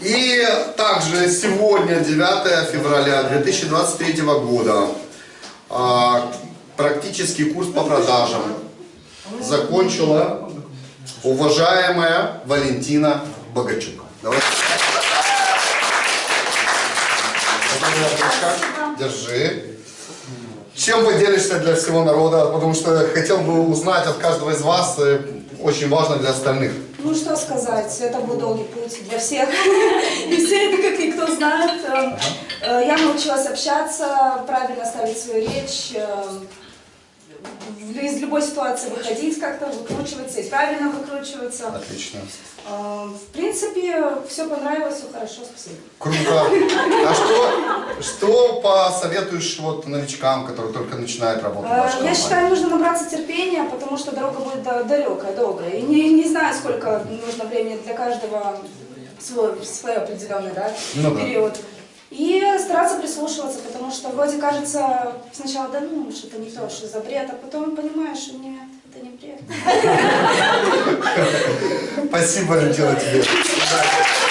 И также сегодня, 9 февраля 2023 года, а, практический курс по продажам закончила уважаемая Валентина Богачук. Давайте. Держи. Чем поделишься для всего народа? Потому что хотел бы узнать от каждого из вас, э, очень важно для остальных. Ну что сказать, это был долгий путь для всех. И все это, как никто знает. Э, Я научилась общаться, правильно ставить свою речь, э, из любой ситуации выходить как-то, выкручиваться и правильно выкручиваться. Отлично. Э, В принципе, все понравилось, все хорошо, спасибо. Круто. А что, что посоветуешь вот новичкам, которые только начинают работать в вашей Я считаю, нужно набраться терпения, потому что дорога будет да- далекая, долгая. И не, не знаю, сколько нужно времени для каждого свой, свой определенный да, Ну да. период. И стараться прислушиваться, вроде кажется сначала, да ну, что-то не то, что за бред, а потом понимаешь, что нет, это не бред. Спасибо, Валентина, тебе.